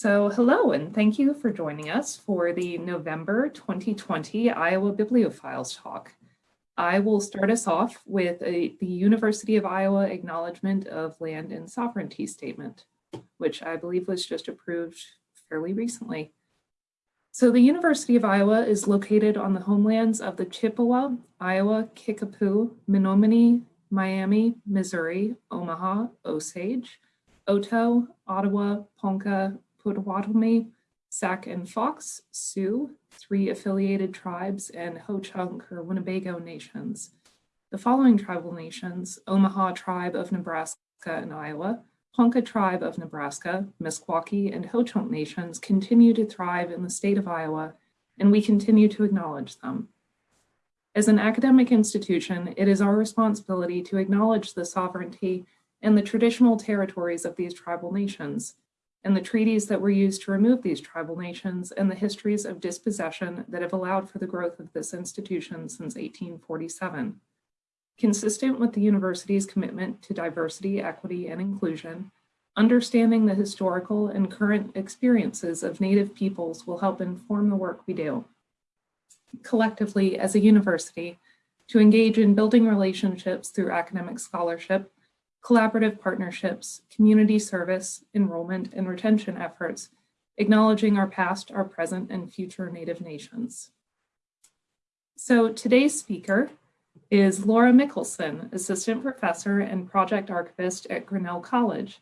So hello and thank you for joining us for the November 2020 Iowa Bibliophiles talk. I will start us off with a, the University of Iowa Acknowledgement of Land and Sovereignty Statement, which I believe was just approved fairly recently. So the University of Iowa is located on the homelands of the Chippewa, Iowa, Kickapoo, Menominee, Miami, Missouri, Omaha, Osage, Oto, Ottawa, Ponca, Potawatomi, Sac and Fox, Sioux, three affiliated tribes, and Ho-Chunk or Winnebago nations. The following tribal nations, Omaha Tribe of Nebraska and Iowa, Ponca Tribe of Nebraska, Meskwaki, and Ho-Chunk nations continue to thrive in the state of Iowa, and we continue to acknowledge them. As an academic institution, it is our responsibility to acknowledge the sovereignty and the traditional territories of these tribal nations, and the treaties that were used to remove these tribal nations and the histories of dispossession that have allowed for the growth of this institution since 1847. Consistent with the university's commitment to diversity, equity, and inclusion, understanding the historical and current experiences of Native peoples will help inform the work we do. Collectively, as a university, to engage in building relationships through academic scholarship, collaborative partnerships, community service, enrollment, and retention efforts, acknowledging our past, our present, and future Native nations. So today's speaker is Laura Mickelson, Assistant Professor and Project Archivist at Grinnell College.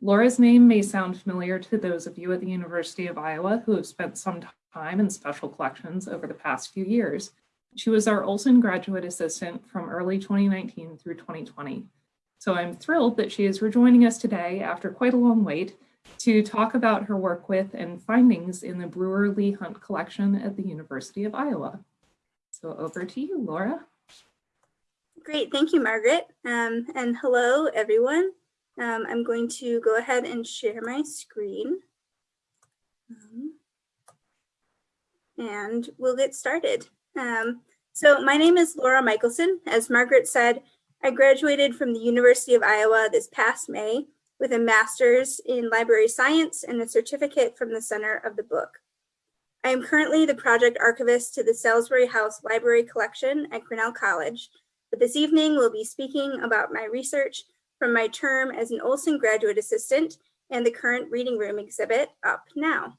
Laura's name may sound familiar to those of you at the University of Iowa who have spent some time in special collections over the past few years. She was our Olson Graduate Assistant from early 2019 through 2020. So I'm thrilled that she is rejoining us today after quite a long wait to talk about her work with and findings in the Brewer Leigh Hunt collection at the University of Iowa. So over to you, Laura. Great, thank you, Margaret. Um, and hello, everyone. Um, I'm going to go ahead and share my screen. Um, and we'll get started. Um, so my name is Laura Michelson. As Margaret said, I graduated from the University of Iowa this past May with a master's in library science and a certificate from the Center of the Book. I am currently the project archivist to the Salisbury House Library Collection at Grinnell College, but this evening we'll be speaking about my research from my term as an Olson graduate assistant and the current reading room exhibit up now.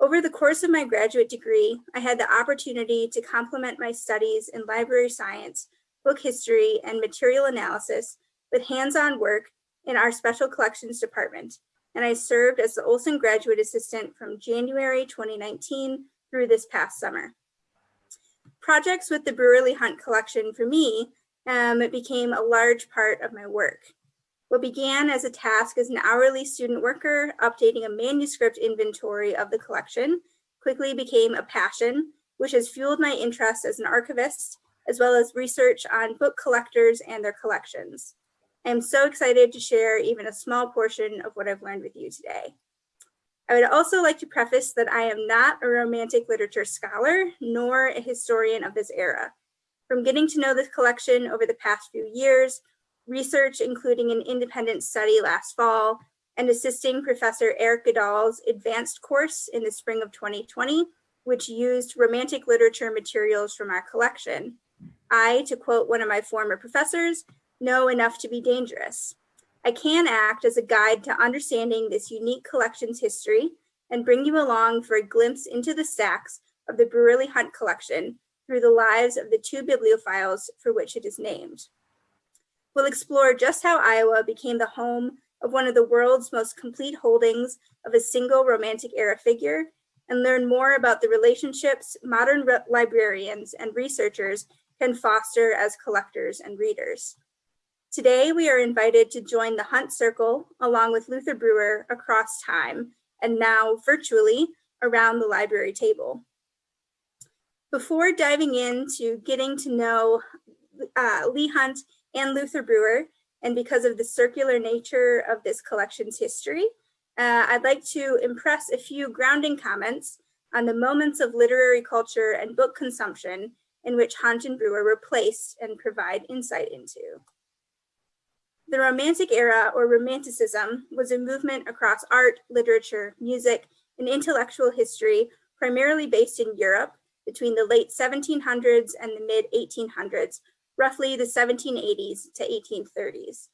Over the course of my graduate degree, I had the opportunity to complement my studies in library science book history, and material analysis with hands-on work in our special collections department. And I served as the Olson Graduate Assistant from January 2019 through this past summer. Projects with the Brewer Leigh Hunt collection for me um, it became a large part of my work. What began as a task as an hourly student worker updating a manuscript inventory of the collection quickly became a passion, which has fueled my interest as an archivist as well as research on book collectors and their collections. I'm so excited to share even a small portion of what I've learned with you today. I would also like to preface that I am not a romantic literature scholar, nor a historian of this era. From getting to know this collection over the past few years, research including an independent study last fall, and assisting Professor Eric Goodall's advanced course in the spring of 2020, which used romantic literature materials from our collection. I, to quote one of my former professors, know enough to be dangerous. I can act as a guide to understanding this unique collection's history and bring you along for a glimpse into the stacks of the Brewer Leigh Hunt collection through the lives of the two bibliophiles for which it is named. We'll explore just how Iowa became the home of one of the world's most complete holdings of a single romantic era figure and learn more about the relationships modern librarians and researchers can foster as collectors and readers. Today, we are invited to join the Hunt Circle along with Luther Brewer across time and now virtually around the library table. Before diving into getting to know uh, Leigh Hunt and Luther Brewer, and because of the circular nature of this collection's history, uh, I'd like to impress a few grounding comments on the moments of literary culture and book consumption in which Hunt and Brewer were placed and provide insight into. The Romantic era, or Romanticism, was a movement across art, literature, music, and intellectual history, primarily based in Europe between the late 1700s and the mid 1800s, roughly the 1780s to 1830s.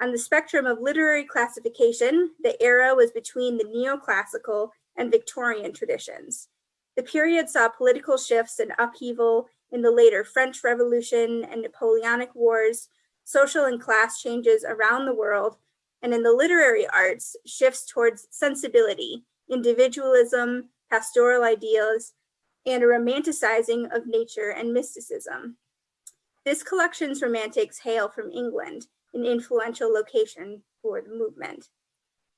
On the spectrum of literary classification, the era was between the neoclassical and Victorian traditions. The period saw political shifts and upheaval in the later French Revolution and Napoleonic Wars, social and class changes around the world, and in the literary arts, shifts towards sensibility, individualism, pastoral ideals, and a romanticizing of nature and mysticism. This collection's romantics hail from England, an influential location for the movement.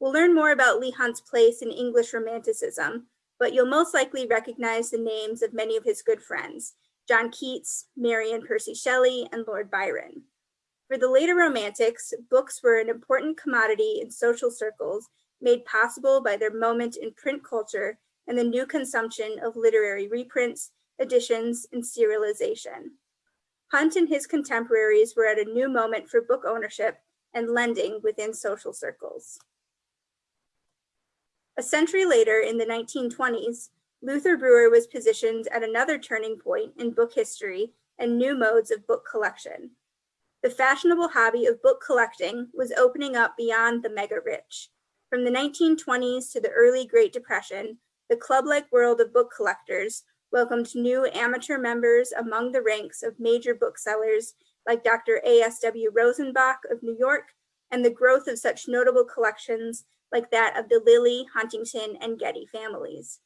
We'll learn more about Leigh Hunt's place in English Romanticism, but you'll most likely recognize the names of many of his good friends, John Keats, Mary and Percy Shelley, and Lord Byron. For the later Romantics, books were an important commodity in social circles made possible by their moment in print culture and the new consumption of literary reprints, editions, and serialization. Hunt and his contemporaries were at a new moment for book ownership and lending within social circles. A century later, in the 1920s, Luther Brewer was positioned at another turning point in book history and new modes of book collection. The fashionable hobby of book collecting was opening up beyond the mega rich. From the 1920s to the early Great Depression, the club-like world of book collectors welcomed new amateur members among the ranks of major booksellers like Dr. A.S.W. Rosenbach of New York and the growth of such notable collections like that of the Lilly, Huntington, and Getty families.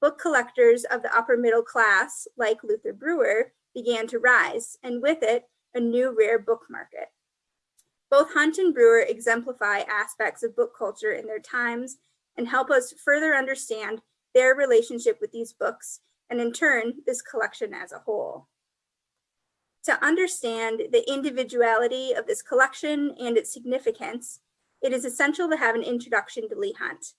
Book collectors of the upper middle class, like Luther Brewer, began to rise, and with it, a new rare book market. Both Hunt and Brewer exemplify aspects of book culture in their times and help us further understand their relationship with these books and in turn, this collection as a whole. To understand the individuality of this collection and its significance, it is essential to have an introduction to Leigh Hunt.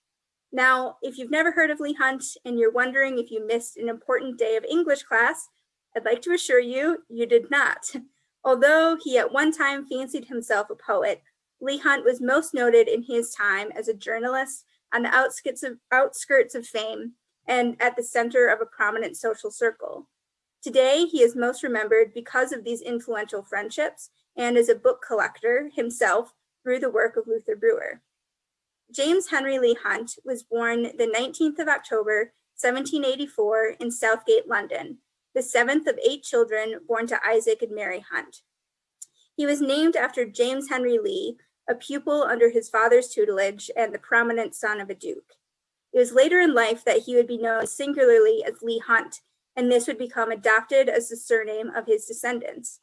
Now, if you've never heard of Leigh Hunt and you're wondering if you missed an important day of English class, I'd like to assure you, you did not. Although he at one time fancied himself a poet, Leigh Hunt was most noted in his time as a journalist on the outskirts of, outskirts of fame and at the center of a prominent social circle. Today, he is most remembered because of these influential friendships and as a book collector himself through the work of Luther Brewer. James Henry Leigh Hunt was born the 19th of October, 1784 in Southgate, London, the seventh of eight children born to Isaac and Mary Hunt. He was named after James Henry Leigh, a pupil under his father's tutelage and the prominent son of a duke. It was later in life that he would be known singularly as Leigh Hunt, and this would become adopted as the surname of his descendants.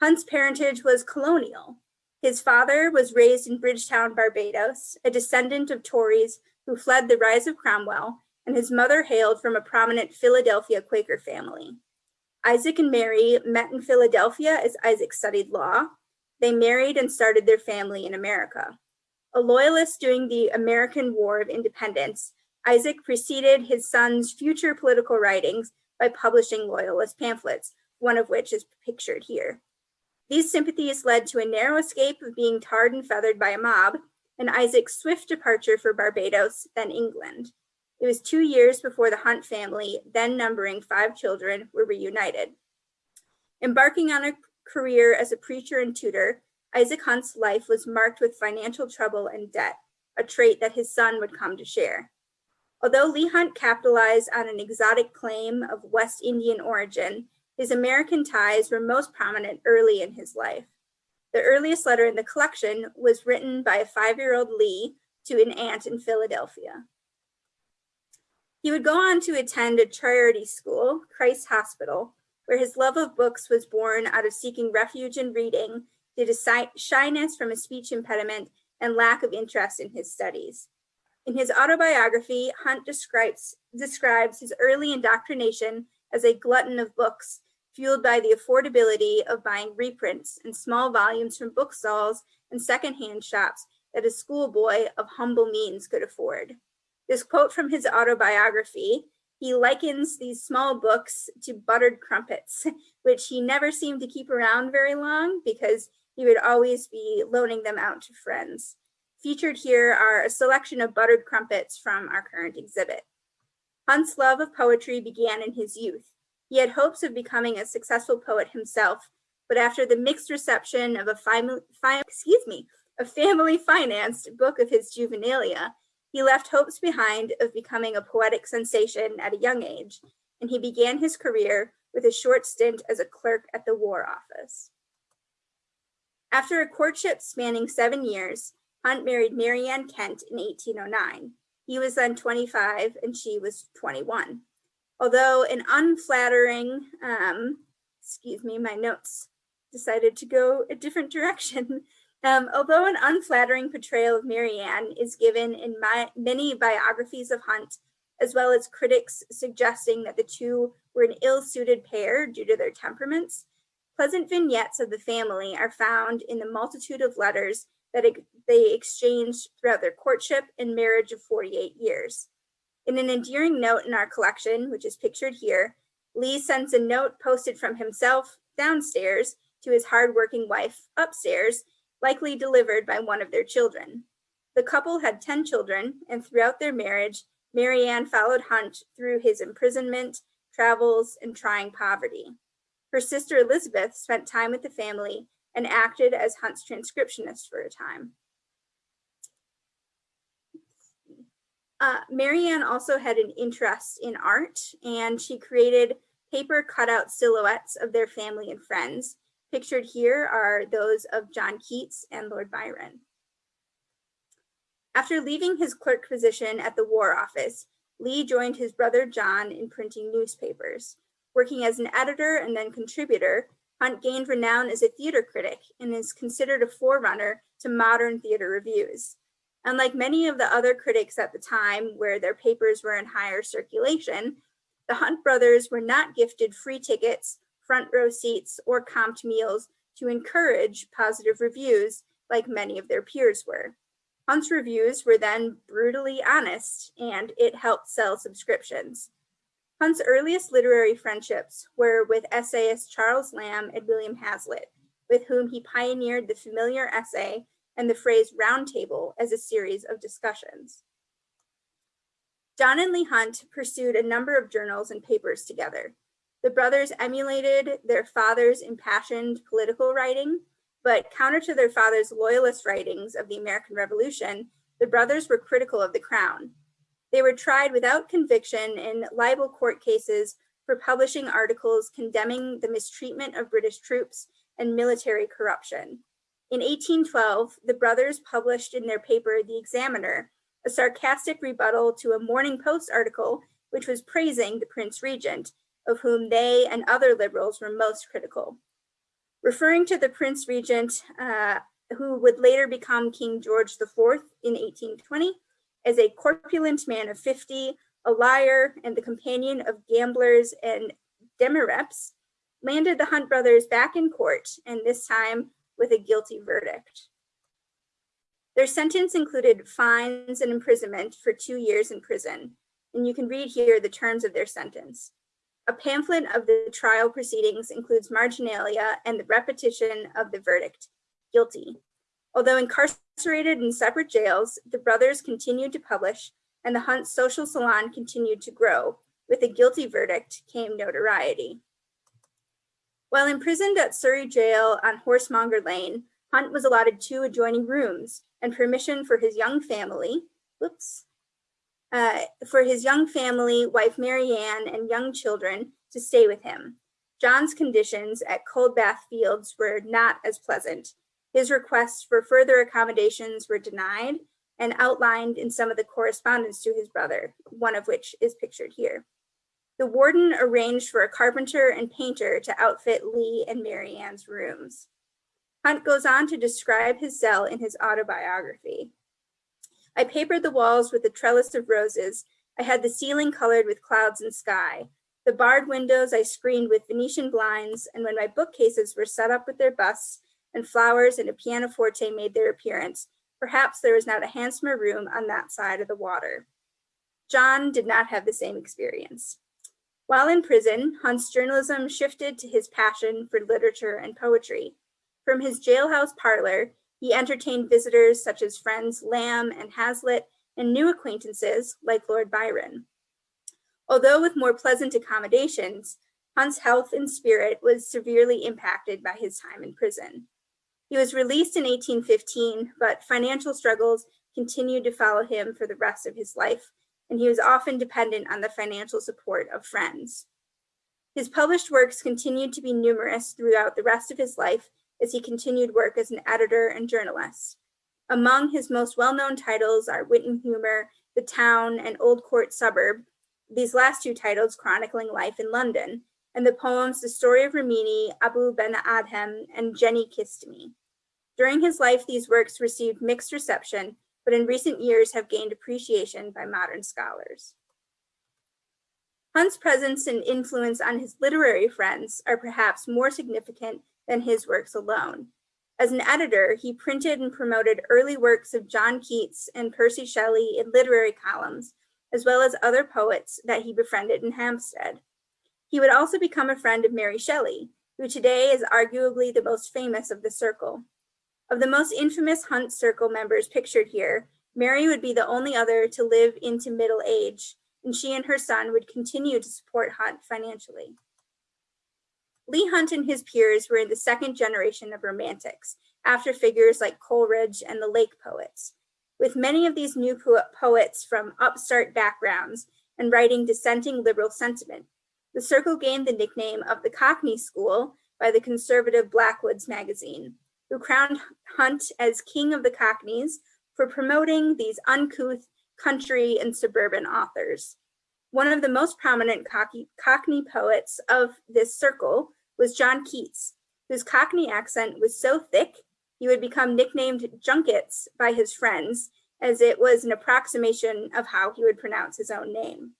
Hunt's parentage was colonial. His father was raised in Bridgetown, Barbados, a descendant of Tories who fled the rise of Cromwell, and his mother hailed from a prominent Philadelphia Quaker family. Isaac and Mary met in Philadelphia as Isaac studied law. They married and started their family in America. A loyalist during the American War of Independence, Isaac preceded his son's future political writings by publishing loyalist pamphlets, one of which is pictured here. These sympathies led to a narrow escape of being tarred and feathered by a mob, and Isaac's swift departure for Barbados, then England. It was two years before the Hunt family, then numbering five children, were reunited. Embarking on a career as a preacher and tutor, Isaac Hunt's life was marked with financial trouble and debt, a trait that his son would come to share. Although Leigh Hunt capitalized on an exotic claim of West Indian origin, his American ties were most prominent early in his life. The earliest letter in the collection was written by a five-year-old Leigh to an aunt in Philadelphia. He would go on to attend a charity school, Christ Hospital, where his love of books was born out of seeking refuge in reading due to shyness from a speech impediment and lack of interest in his studies. In his autobiography, Hunt describes, describes his early indoctrination as a glutton of books, fueled by the affordability of buying reprints and small volumes from bookstalls and secondhand shops that a schoolboy of humble means could afford. This quote from his autobiography, he likens these small books to buttered crumpets, which he never seemed to keep around very long because he would always be loaning them out to friends. Featured here are a selection of buttered crumpets from our current exhibit. Hunt's love of poetry began in his youth. He had hopes of becoming a successful poet himself, but after the mixed reception of a family, excuse me, a family financed book of his juvenilia, he left hopes behind of becoming a poetic sensation at a young age, and he began his career with a short stint as a clerk at the War Office. After a courtship spanning seven years, Hunt married Marianne Kent in 1809. He was then 25 and she was 21. Although an unflattering, um, excuse me, my notes decided to go a different direction. Um, although an unflattering portrayal of Marianne is given in my, many biographies of Hunt, as well as critics suggesting that the two were an ill-suited pair due to their temperaments, pleasant vignettes of the family are found in the multitude of letters that they exchanged throughout their courtship and marriage of 48 years. In an endearing note in our collection, which is pictured here, Leigh sends a note posted from himself downstairs to his hardworking wife upstairs, likely delivered by one of their children. The couple had 10 children, and throughout their marriage, Marianne followed Hunt through his imprisonment, travels, and trying poverty. Her sister Elizabeth spent time with the family and acted as Hunt's transcriptionist for a time. Uh, Marianne also had an interest in art and she created paper cutout silhouettes of their family and friends. Pictured here are those of John Keats and Lord Byron. After leaving his clerk position at the War Office, Leigh joined his brother John in printing newspapers. Working as an editor and then contributor, Hunt gained renown as a theater critic and is considered a forerunner to modern theater reviews. Unlike many of the other critics at the time where their papers were in higher circulation, the Hunt brothers were not gifted free tickets, front row seats, or comped meals to encourage positive reviews like many of their peers were. Hunt's reviews were then brutally honest and it helped sell subscriptions. Hunt's earliest literary friendships were with essayist Charles Lamb and William Hazlitt, with whom he pioneered the familiar essay and the phrase roundtable as a series of discussions. John and Leigh Hunt pursued a number of journals and papers together. The brothers emulated their father's impassioned political writing, but counter to their father's loyalist writings of the American Revolution, the brothers were critical of the crown. They were tried without conviction in libel court cases for publishing articles condemning the mistreatment of British troops and military corruption. In 1812, the brothers published in their paper, The Examiner, a sarcastic rebuttal to a Morning Post article which was praising the Prince Regent, of whom they and other liberals were most critical. Referring to the Prince Regent, uh, who would later become King George IV in 1820, as a corpulent man of 50, a liar, and the companion of gamblers and demireps, landed the Hunt brothers back in court, and this time with a guilty verdict. Their sentence included fines and imprisonment for two years in prison, and you can read here the terms of their sentence. A pamphlet of the trial proceedings includes marginalia and the repetition of the verdict, guilty. Although incarcerated in separate jails, the brothers continued to publish and the Hunt social salon continued to grow. With a guilty verdict came notoriety. While imprisoned at Surrey Jail on Horsemonger Lane, Hunt was allotted two adjoining rooms and permission for his young family, whoops, uh, for his young family, wife Marianne, and young children to stay with him. John's conditions at Coldbath Fields were not as pleasant. His requests for further accommodations were denied and outlined in some of the correspondence to his brother, one of which is pictured here. The warden arranged for a carpenter and painter to outfit Leigh and Marianne's rooms. Hunt goes on to describe his cell in his autobiography. I papered the walls with a trellis of roses. I had the ceiling colored with clouds and sky. The barred windows I screened with Venetian blinds, and when my bookcases were set up with their busts and flowers and a pianoforte made their appearance, perhaps there was not a handsomer room on that side of the water. John did not have the same experience. While in prison, Hunt's journalism shifted to his passion for literature and poetry. From his jailhouse parlor, he entertained visitors such as friends Lamb and Hazlitt and new acquaintances like Lord Byron. Although with more pleasant accommodations, Hunt's health and spirit was severely impacted by his time in prison. He was released in 1815, but financial struggles continued to follow him for the rest of his life, and he was often dependent on the financial support of friends. His published works continued to be numerous throughout the rest of his life as he continued work as an editor and journalist. Among his most well-known titles are Wit and Humor, The Town, and Old Court Suburb, these last two titles chronicling life in London, and the poems The Story of Rimini, Abou Ben Adhem, and Jenny Kissed Me. During his life, these works received mixed reception, but in recent years have gained appreciation by modern scholars. Hunt's presence and influence on his literary friends are perhaps more significant than his works alone. As an editor, he printed and promoted early works of John Keats and Percy Shelley in literary columns, as well as other poets that he befriended in Hampstead. He would also become a friend of Mary Shelley, who today is arguably the most famous of the circle. Of the most infamous Hunt Circle members pictured here, Mary would be the only other to live into middle age, and she and her son would continue to support Hunt financially. Leigh Hunt and his peers were in the second generation of Romantics, after figures like Coleridge and the Lake poets. With many of these new po poets from upstart backgrounds and writing dissenting liberal sentiment, the circle gained the nickname of the Cockney School by the conservative Blackwoods magazine, who crowned Hunt as King of the Cockneys for promoting these uncouth country and suburban authors. One of the most prominent Cockney poets of this circle was John Keats, whose Cockney accent was so thick he would become nicknamed Junkets by his friends, as it was an approximation of how he would pronounce his own name.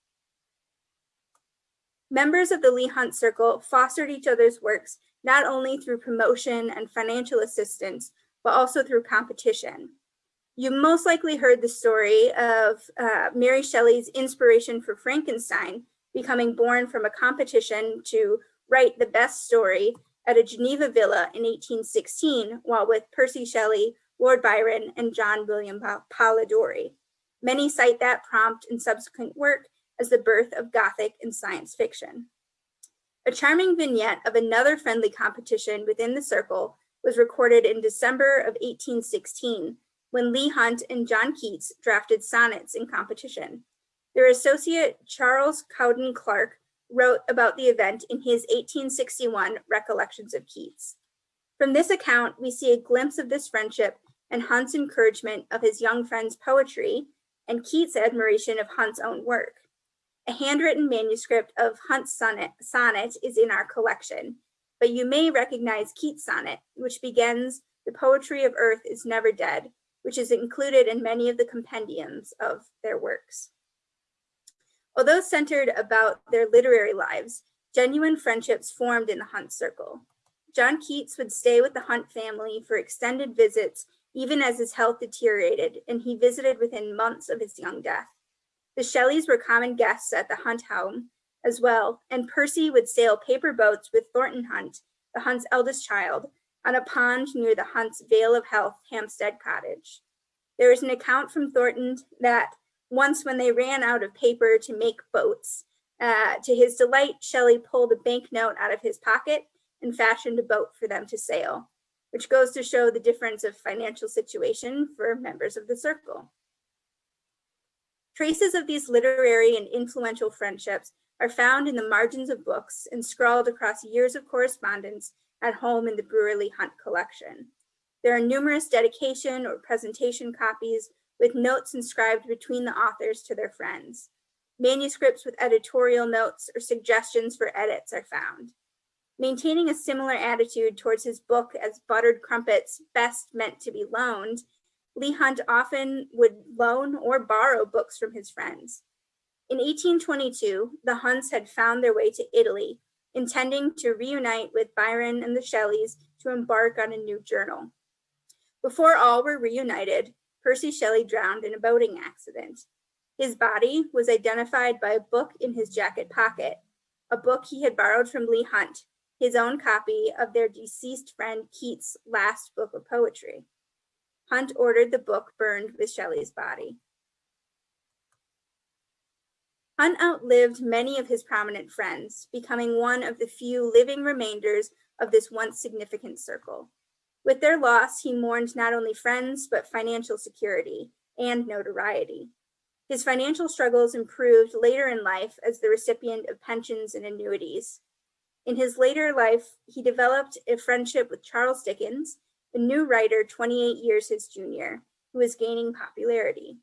Members of the Leigh Hunt Circle fostered each other's works not only through promotion and financial assistance, but also through competition. You most likely heard the story of uh, Mary Shelley's inspiration for Frankenstein becoming born from a competition to write the best story at a Geneva villa in 1816 while with Percy Shelley, Lord Byron, and John William Polidori. Many cite that prompt and subsequent work as the birth of Gothic and science fiction. A charming vignette of another friendly competition within the circle was recorded in December of 1816 when Leigh Hunt and John Keats drafted sonnets in competition. Their associate Charles Cowden Clarke wrote about the event in his 1861 Recollections of Keats. From this account, we see a glimpse of this friendship and Hunt's encouragement of his young friend's poetry and Keats' admiration of Hunt's own work. A handwritten manuscript of Hunt's sonnet, sonnet is in our collection, but you may recognize Keats' sonnet, which begins, the poetry of earth is never dead, which is included in many of the compendiums of their works. Although centered about their literary lives, genuine friendships formed in the Hunt circle. John Keats would stay with the Hunt family for extended visits even as his health deteriorated, and he visited within months of his young death. The Shelleys were common guests at the Hunt home as well, and Percy would sail paper boats with Thornton Hunt, the Hunt's eldest child, on a pond near the Hunt's Vale of Health Hampstead cottage. There is an account from Thornton that once when they ran out of paper to make boats, uh, to his delight, Shelley pulled a banknote out of his pocket and fashioned a boat for them to sail, which goes to show the difference of financial situation for members of the circle. Traces of these literary and influential friendships are found in the margins of books and scrawled across years of correspondence at home in the Brewer Leigh Hunt collection. There are numerous dedication or presentation copies with notes inscribed between the authors to their friends. Manuscripts with editorial notes or suggestions for edits are found. Maintaining a similar attitude towards his book as buttered crumpets best meant to be loaned, Leigh Hunt often would loan or borrow books from his friends. In 1822, the Hunts had found their way to Italy, intending to reunite with Byron and the Shelleys to embark on a new journal. Before all were reunited, Percy Shelley drowned in a boating accident. His body was identified by a book in his jacket pocket, a book he had borrowed from Leigh Hunt, his own copy of their deceased friend Keats' last book of poetry. Hunt ordered the book burned with Shelley's body. Hunt outlived many of his prominent friends, becoming one of the few living remainders of this once significant circle. With their loss, he mourned not only friends, but financial security and notoriety. His financial struggles improved later in life as the recipient of pensions and annuities. In his later life, he developed a friendship with Charles Dickens, a new writer 28 years his junior, who was gaining popularity.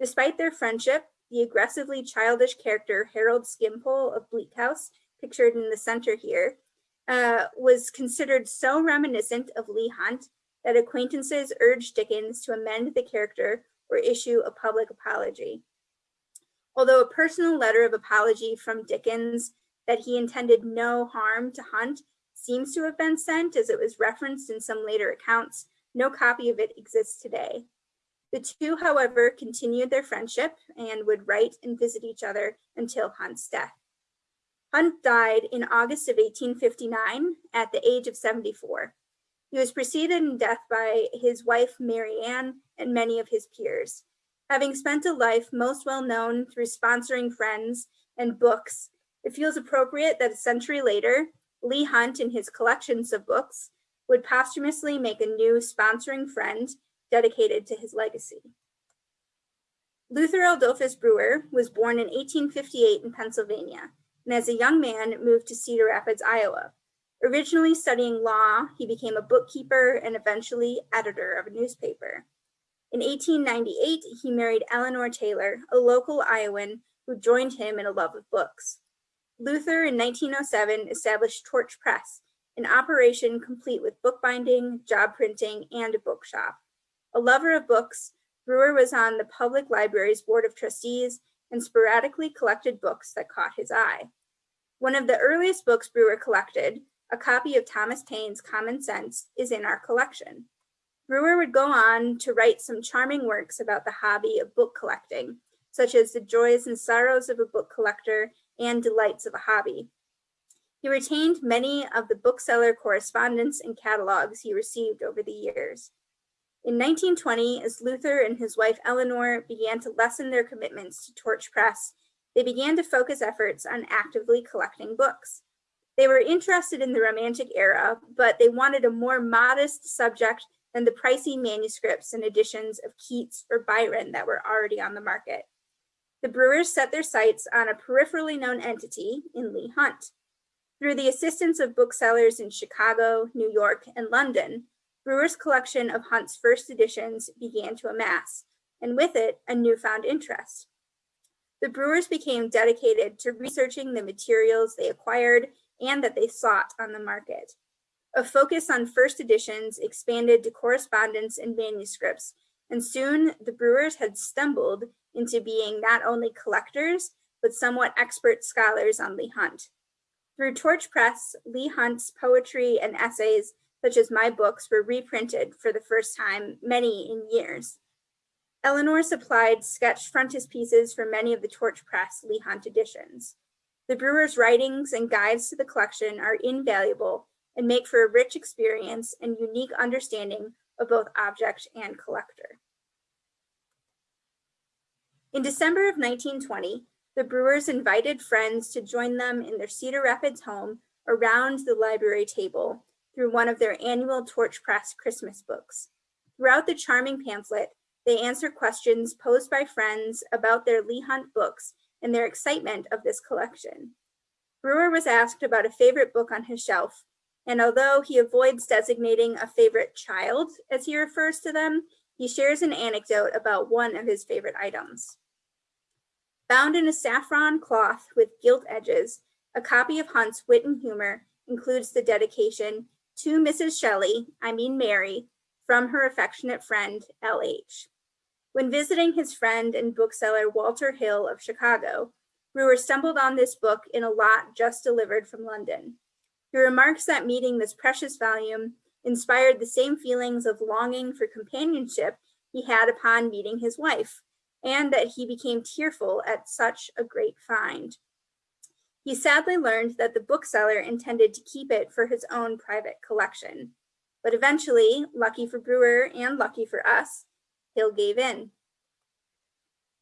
Despite their friendship, the aggressively childish character Harold Skimpole of Bleak House, pictured in the center here, uh, was considered so reminiscent of Leigh Hunt that acquaintances urged Dickens to amend the character or issue a public apology. Although a personal letter of apology from Dickens that he intended no harm to Hunt seems to have been sent as it was referenced in some later accounts, no copy of it exists today. The two, however, continued their friendship and would write and visit each other until Hunt's death. Hunt died in August of 1859 at the age of 74. He was preceded in death by his wife, Marianne, and many of his peers. Having spent a life most well known through sponsoring friends and books, it feels appropriate that a century later, Leigh Hunt, and his collections of books, would posthumously make a new sponsoring friend dedicated to his legacy. Luther Adolphus Brewer was born in 1858 in Pennsylvania, and as a young man moved to Cedar Rapids, Iowa. Originally studying law, he became a bookkeeper and eventually editor of a newspaper. In 1898, he married Eleanor Taylor, a local Iowan who joined him in a love of books. Luther in 1907 established Torch Press, an operation complete with bookbinding, job printing, and a bookshop. A lover of books, Brewer was on the public library's board of trustees and sporadically collected books that caught his eye. One of the earliest books Brewer collected, a copy of Thomas Paine's Common Sense, is in our collection. Brewer would go on to write some charming works about the hobby of book collecting, such as The Joys and Sorrows of a Book Collector and Delights of a Hobby. He retained many of the bookseller correspondence and catalogs he received over the years. In 1920, as Luther and his wife Eleanor began to lessen their commitments to Torch Press, they began to focus efforts on actively collecting books. They were interested in the Romantic era, but they wanted a more modest subject than the pricey manuscripts and editions of Keats or Byron that were already on the market the Brewers set their sights on a peripherally known entity in Leigh Hunt. Through the assistance of booksellers in Chicago, New York, and London, Brewer's collection of Hunt's first editions began to amass, and with it, a newfound interest. The Brewers became dedicated to researching the materials they acquired and that they sought on the market. A focus on first editions expanded to correspondence and manuscripts, and soon the Brewers had stumbled into being not only collectors, but somewhat expert scholars on Leigh Hunt. Through Torch Press, Leigh Hunt's poetry and essays, such as my books, were reprinted for the first time, many in years. Eleanor supplied sketch frontispieces for many of the Torch Press Leigh Hunt editions. The brewer's writings and guides to the collection are invaluable and make for a rich experience and unique understanding of both object and collector. In December of 1920, the Brewers invited friends to join them in their Cedar Rapids home around the library table through one of their annual Torch Press Christmas books. Throughout the charming pamphlet, they answer questions posed by friends about their Leigh Hunt books and their excitement of this collection. Brewer was asked about a favorite book on his shelf, and although he avoids designating a favorite child as he refers to them, he shares an anecdote about one of his favorite items. Bound in a saffron cloth with gilt edges, a copy of Hunt's Wit and Humor includes the dedication to Mrs. Shelley, I mean Mary, from her affectionate friend, L.H. When visiting his friend and bookseller Walter Hill of Chicago, Brewer stumbled on this book in a lot just delivered from London. He remarks that meeting this precious volume inspired the same feelings of longing for companionship he had upon meeting his wife, and that he became tearful at such a great find. He sadly learned that the bookseller intended to keep it for his own private collection. But eventually, lucky for Brewer and lucky for us, Hill gave in.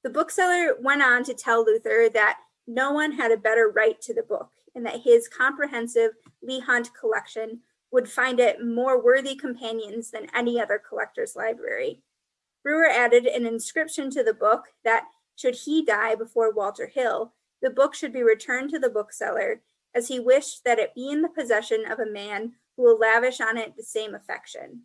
The bookseller went on to tell Luther that no one had a better right to the book and that his comprehensive Leigh Hunt collection would find it more worthy companions than any other collector's library. Brewer added an inscription to the book that should he die before Walter Hill, the book should be returned to the bookseller as he wished that it be in the possession of a man who will lavish on it the same affection.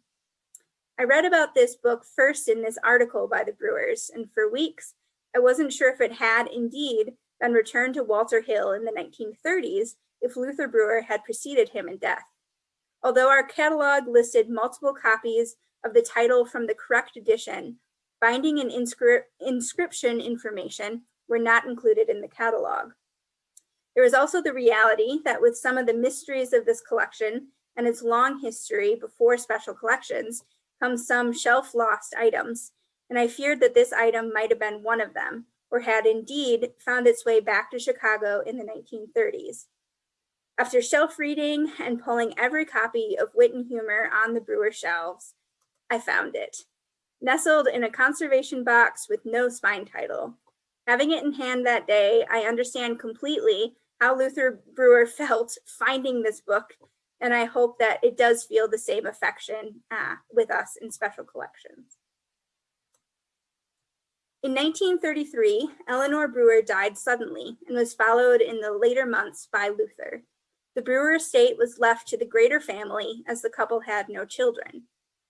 I read about this book first in this article by the Brewers, and for weeks, I wasn't sure if it had indeed been returned to Walter Hill in the 1930s if Luther Brewer had preceded him in death. Although our catalog listed multiple copies of the title from the correct edition, binding and inscri inscription information were not included in the catalog. There is also the reality that with some of the mysteries of this collection and its long history before special collections come some shelf lost items, and I feared that this item might have been one of them, or had indeed found its way back to Chicago in the 1930s. After shelf reading and pulling every copy of Wit and Humor on the brewer shelves, I found it. Nestled in a conservation box with no spine title, Having it in hand that day, I understand completely how Luther Brewer felt finding this book, and I hope that it does feel the same affection uh, with us in special collections. In 1933, Eleanor Brewer died suddenly and was followed in the later months by Luther. The Brewer estate was left to the greater family as the couple had no children.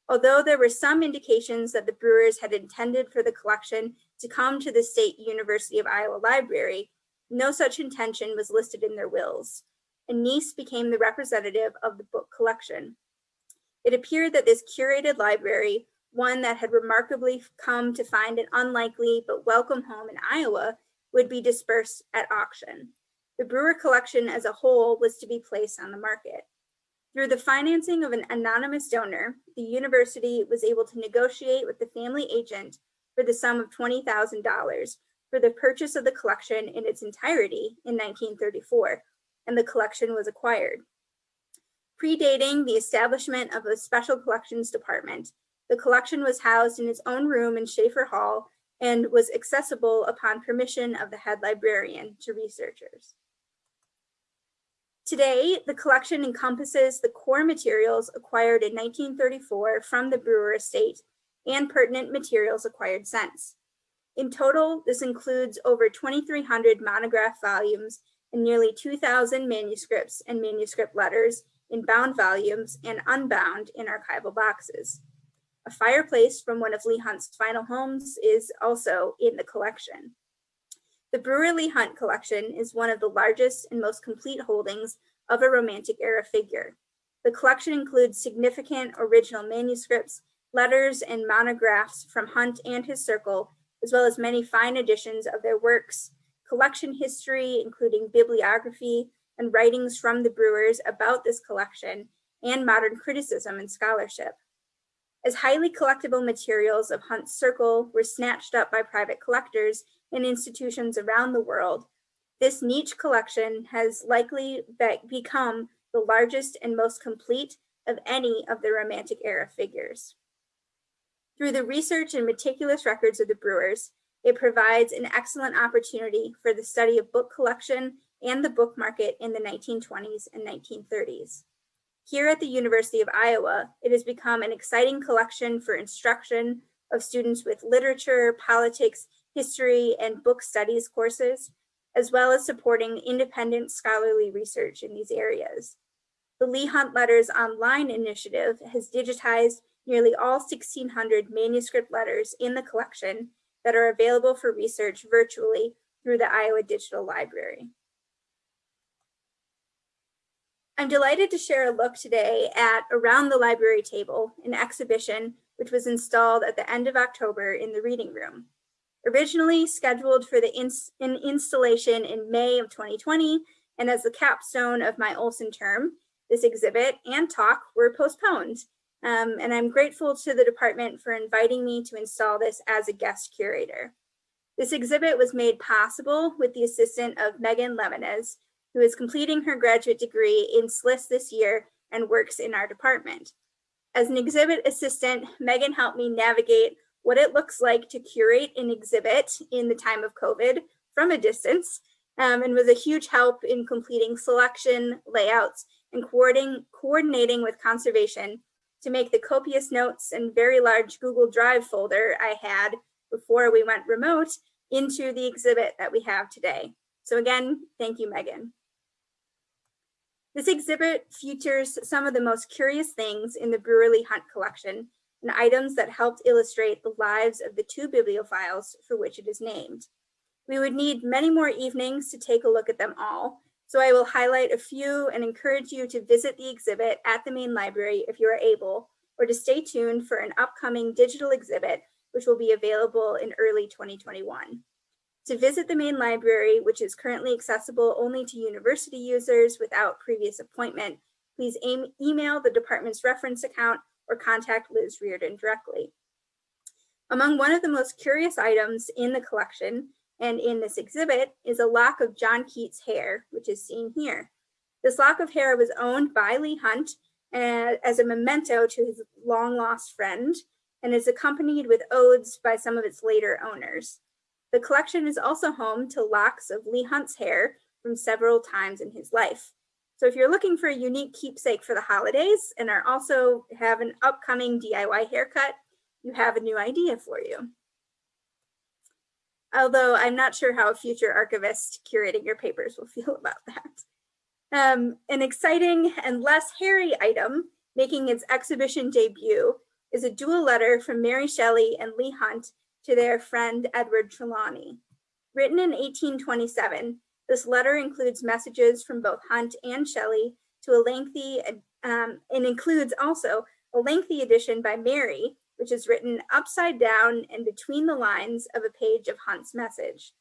Although there were some indications that the Brewers had intended for the collection to come to the State University of Iowa Library, no such intention was listed in their wills. A niece became the representative of the book collection. It appeared that this curated library, one that had remarkably come to find an unlikely but welcome home in Iowa, would be dispersed at auction. The Brewer collection as a whole was to be placed on the market. Through the financing of an anonymous donor, the university was able to negotiate with the family agent for the sum of $20,000 for the purchase of the collection in its entirety in 1934, and the collection was acquired. Predating the establishment of a special collections department, the collection was housed in its own room in Schaeffer Hall and was accessible upon permission of the head librarian to researchers. Today, the collection encompasses the core materials acquired in 1934 from the Brewer estate and pertinent materials acquired since. In total, this includes over 2,300 monograph volumes and nearly 2,000 manuscripts and manuscript letters in bound volumes and unbound in archival boxes. A fireplace from one of Leigh Hunt's final homes is also in the collection. The Brewer Leigh Hunt collection is one of the largest and most complete holdings of a Romantic era figure. The collection includes significant original manuscripts, letters, and monographs from Hunt and his circle, as well as many fine editions of their works, collection history, including bibliography and writings from the Brewers about this collection, and modern criticism and scholarship. As highly collectible materials of Hunt's circle were snatched up by private collectors in institutions around the world, this niche collection has likely be become the largest and most complete of any of the Romantic era figures. Through the research and meticulous records of the Brewers, it provides an excellent opportunity for the study of book collection and the book market in the 1920s and 1930s. Here at the University of Iowa, it has become an exciting collection for instruction of students with literature, politics, history, and book studies courses, as well as supporting independent scholarly research in these areas. The Leigh Hunt Letters Online initiative has digitized nearly all 1,600 manuscript letters in the collection that are available for research virtually through the Iowa Digital Library. I'm delighted to share a look today at Around the Library Table, an exhibition which was installed at the end of October in the reading room. Originally scheduled for the ins in installation in May of 2020, and as the capstone of my Olson term, this exhibit and talk were postponed. Um, and I'm grateful to the department for inviting me to install this as a guest curator. This exhibit was made possible with the assistance of Megan Levinez, who is completing her graduate degree in SLIS this year and works in our department. As an exhibit assistant, Megan helped me navigate what it looks like to curate an exhibit in the time of COVID from a distance um, and was a huge help in completing selection, layouts, and coordinating, coordinating with conservation to make the copious notes and very large Google Drive folder I had before we went remote into the exhibit that we have today. So again, thank you, Megan. This exhibit features some of the most curious things in the Brewer-Leigh Hunt collection and items that helped illustrate the lives of the two bibliophiles for which it is named. We would need many more evenings to take a look at them all, so I will highlight a few and encourage you to visit the exhibit at the main library if you are able, or to stay tuned for an upcoming digital exhibit, which will be available in early 2021. To visit the main library, which is currently accessible only to university users without previous appointment, please aim, email the department's reference account or contact Liz Reardon directly. Among one of the most curious items in the collection and in this exhibit is a lock of John Keats hair, which is seen here. This lock of hair was owned by Leigh Hunt as a memento to his long lost friend and is accompanied with odes by some of its later owners. The collection is also home to locks of Leigh Hunt's hair from several times in his life. So if you're looking for a unique keepsake for the holidays and are also have an upcoming DIY haircut, you have a new idea for you. Although I'm not sure how a future archivist curating your papers will feel about that. Um, an exciting and less hairy item making its exhibition debut is a dual letter from Mary Shelley and Leigh Hunt to their friend Edward Trelawny. Written in 1827, this letter includes messages from both Hunt and Shelley to a lengthy, um, and includes also a lengthy edition by Mary, which is written upside down and between the lines of a page of Hunt's message.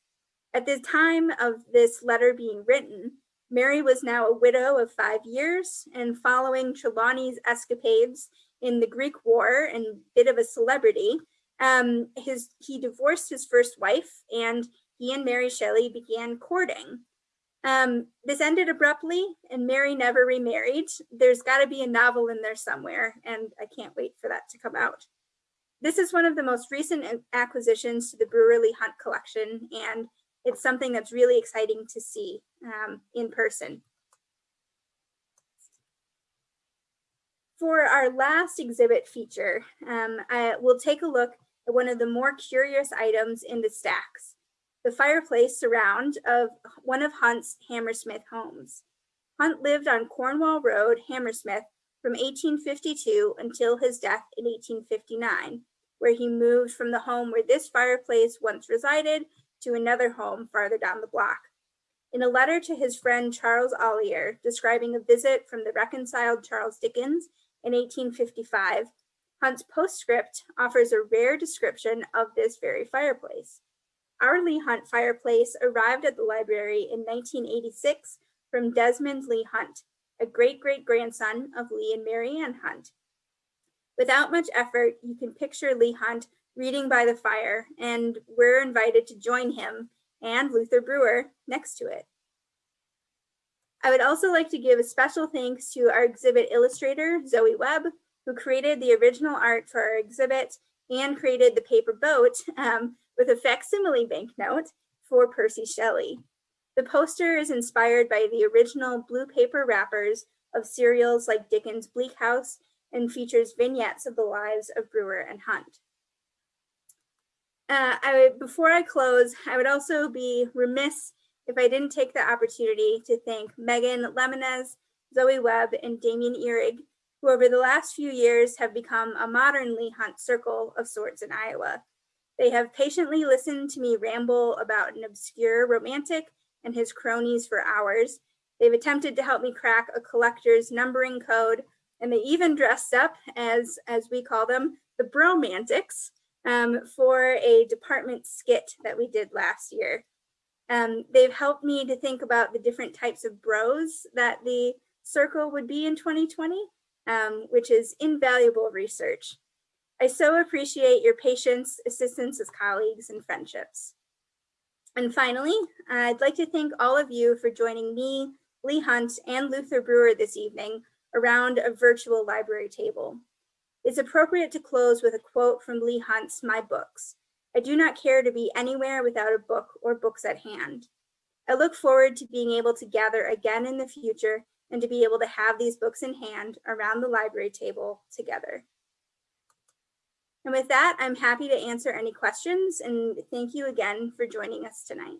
At the time of this letter being written, Mary was now a widow of five years and following Trelawny's escapades in the Greek War and bit of a celebrity, um, his, he divorced his first wife and he and Mary Shelley began courting. Um, this ended abruptly and Mary never remarried. There's got to be a novel in there somewhere and I can't wait for that to come out. This is one of the most recent acquisitions to the Brewer-Leigh Hunt collection and it's something that's really exciting to see um, in person. For our last exhibit feature, um, I will take a look at one of the more curious items in the stacks the fireplace surround of one of Hunt's Hammersmith homes. Hunt lived on Cornwall Road, Hammersmith from 1852 until his death in 1859, where he moved from the home where this fireplace once resided to another home farther down the block. In a letter to his friend Charles Ollier describing a visit from the reconciled Charles Dickens in 1855, Hunt's postscript offers a rare description of this very fireplace. Our Leigh Hunt fireplace arrived at the library in 1986 from Desmond Leigh Hunt, a great-great-grandson of Leigh and Marianne Hunt. Without much effort, you can picture Leigh Hunt reading by the fire, and we're invited to join him and Luther Brewer next to it. I would also like to give a special thanks to our exhibit illustrator, Zoe Webb, who created the original art for our exhibit and created the paper boat, um, with a facsimile banknote for Percy Shelley. The poster is inspired by the original blue paper wrappers of serials like Dickens' Bleak House and features vignettes of the lives of Brewer and Hunt. Uh, I, before I close, I would also be remiss if I didn't take the opportunity to thank Megan Lemonez, Zoe Webb, and Damien Ehrig, who over the last few years have become a modern Leigh Hunt circle of sorts in Iowa. They have patiently listened to me ramble about an obscure romantic and his cronies for hours. They've attempted to help me crack a collector's numbering code, and they even dressed up as, as we call them, the bromantics um, for a department skit that we did last year. Um, they've helped me to think about the different types of bros that the circle would be in 2020, um, which is invaluable research. I so appreciate your patience, assistance as colleagues, and friendships. And finally, I'd like to thank all of you for joining me, Leigh Hunt, and Luther Brewer this evening around a virtual library table. It's appropriate to close with a quote from Leigh Hunt's My Books. I do not care to be anywhere without a book or books at hand. I look forward to being able to gather again in the future and to be able to have these books in hand around the library table together. And with that, I'm happy to answer any questions and thank you again for joining us tonight.